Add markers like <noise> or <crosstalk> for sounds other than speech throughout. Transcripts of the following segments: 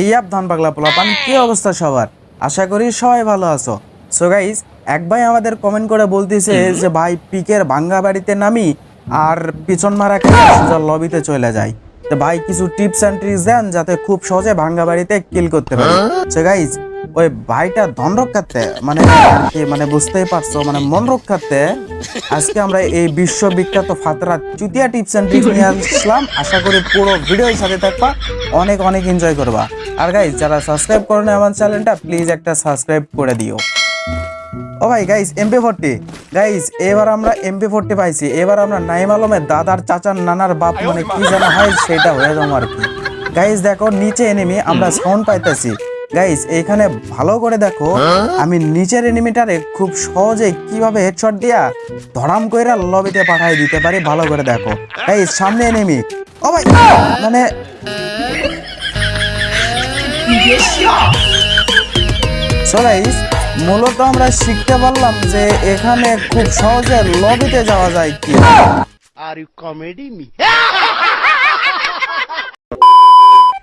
এই আপ ধান পাগলা পোলাপান কি অবস্থা সবার? আশা করি সবাই ভালো আছো। সো গাইজ এক ভাই আমাদের কমেন্ট করে বলতেছে যে ভাই পিকের ভাঙ্গা বাড়িতে নামি আর পিছন মারা খেলা সোজা লবিতে চলে যায়? তো ভাই কিছু টিপস অ্যান্ড ট্রিক্স দেন যাতে খুব সহজে ভাঙ্গা বাড়িতে কিল করতে পারে। সো গাইস ওই ভাইটা ধন রক্ষার্থে মানে মানে বুঝতেই পারছ মানে মন রক্ষার্থে আজকে আমরা এই বিশ্ববিখ্যাত ফাতরা চুতিয়া টিপস অ্যান্ড ট্রিক্স নিয়ে আসলাম। আশা করি পুরো ভিডিওর সাথে থাকবা, অনেক অনেক এনজয় করবা। আর গাইজ যারা সাবস্ক্রাইব করেন আমার চ্যানেলটা প্লিজ একটা সাবস্ক্রাইব করে দিও। ও ভাই গাইস এমপি ফোরটি গাইস এবার আমরা এমপি ফোরটি পাইছি। এবার আমরা নাইম আলমের দাদার চাচার নানার বাপ মানে কি জানা হয়, সেটা হয়ে যাব আর কি। গাইস দেখো, নিচে এনিমি আমরা সাউন্ড পাইতেছি। গাইস এখানে ভালো করে দেখো আমি নিচের এনিমিটারে খুব সহজে কীভাবে হেডশট দিয়া ধরাম কইরা লবিতে পাঠাই দিতে পারি ভালো করে দেখো। গাইস সামনে এনিমি ও ভাই! মানে So guys, মূলত আমরা শিখতে পারলাম যে এখানে খুব সহজে লবিতে যাওয়া যায় কি আর you comedy me? <laughs>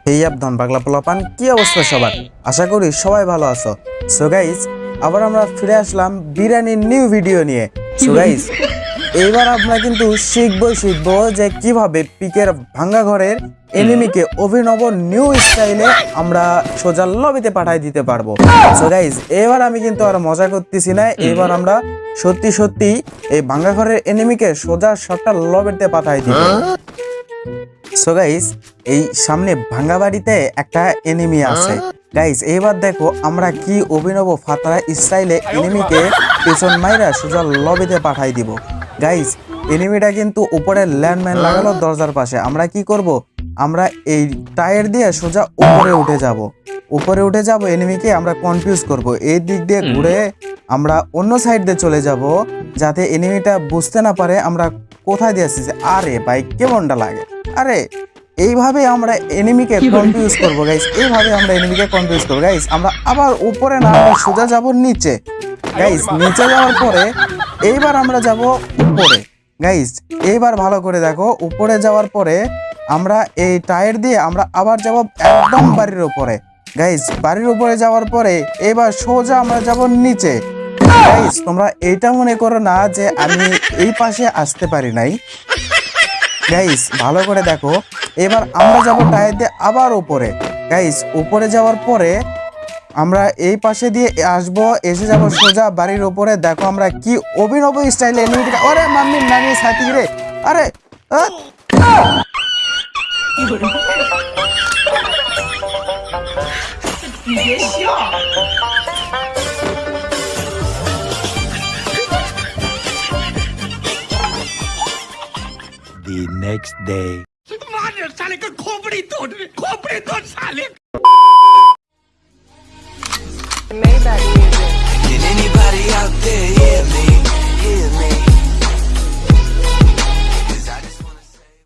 এই আবধান পাগলা পোলাপান, কি অবস্থা সবার? আশা করি সবাই ভালো আছো। সো গাইস আবার আমরা ফিরে আসলাম বিরিয়ানির নিউ ভিডিও নিয়ে। সো গাইস এইবার আমরা কিন্তু শিখব শিখব যে কীভাবে পিকের ভাঙ্গা ঘরের এনিমিকে অভিনব নিউ স্টাইলে আমরা সোজা লবিতে পাঠাই দিতে পারব। সো গাইস এবার আমি কিন্তু আর মজা করতেছি না, এবার আমরা সত্যি সত্যি এই ভাঙ্গা ঘরের এনিমিকে সোজা সবটা লবিতে পাঠাই দিব। সো গাইস এই সামনে ভাঙ্গা বাড়িতে একটা এনিমি আছে। গাইস এবার দেখো আমরা কি অভিনব ফাতরা স্টাইলে এনিমিকে পেছন মাইরা সোজা লবিতে পাঠাই দিব। গাইস এনিমিটা কিন্তু উপরে ল্যান্ডম্যান লাগালো দরজার পাশে। আমরা কি করব? আমরা এই টায়ার দিয়ে সোজা উপরে উঠে যাব। উপরে উঠে যাব এনিমিকে আমরা কনফিউজ করব। এই দিক দিয়ে ঘুরে আমরা অন্য সাইড দিয়ে চলে যাব যাতে এনিমিটা বুঝতে না পারে আমরা কোথায় দিয়ে আসছি আরে ভাই কেমনটা লাগে? আরে এইভাবে আমরা এনিমিকে কনফিউজ করব গাইস এইভাবে আমরা এনিমিকে কনফিউজ করব গাইস আমরা আবার উপরে না সোজা যাব নিচে। গাইস নিচে যাওয়ার পরে এইবার আমরা যাব উপরে। গাইস এইবার ভালো করে দেখো উপরে যাওয়ার পরে আমরা এই টায়ার দিয়ে আমরা আবার যাব একদম বাড়ির উপরে। গাইস বাড়ির উপরে যাওয়ার পরে এবার সোজা আমরা যাব নিচে। গাইস তোমরা এইটা মনে করো না যে আমি এই পাশে আসতে পারি নাই। গাইস ভালো করে দেখো। এবার আমরা যাব টায়ার দিয়ে আবার উপরে। গাইস উপরে যাওয়ার পরে আমরা এই পাশে দিয়ে আসব, এসে যাব সোজা বাড়ির উপরে। দেখো আমরা কি অভিনব স্টাইলে আরে মাম্মি নামি সাথী রে। আরে আহ! The next day.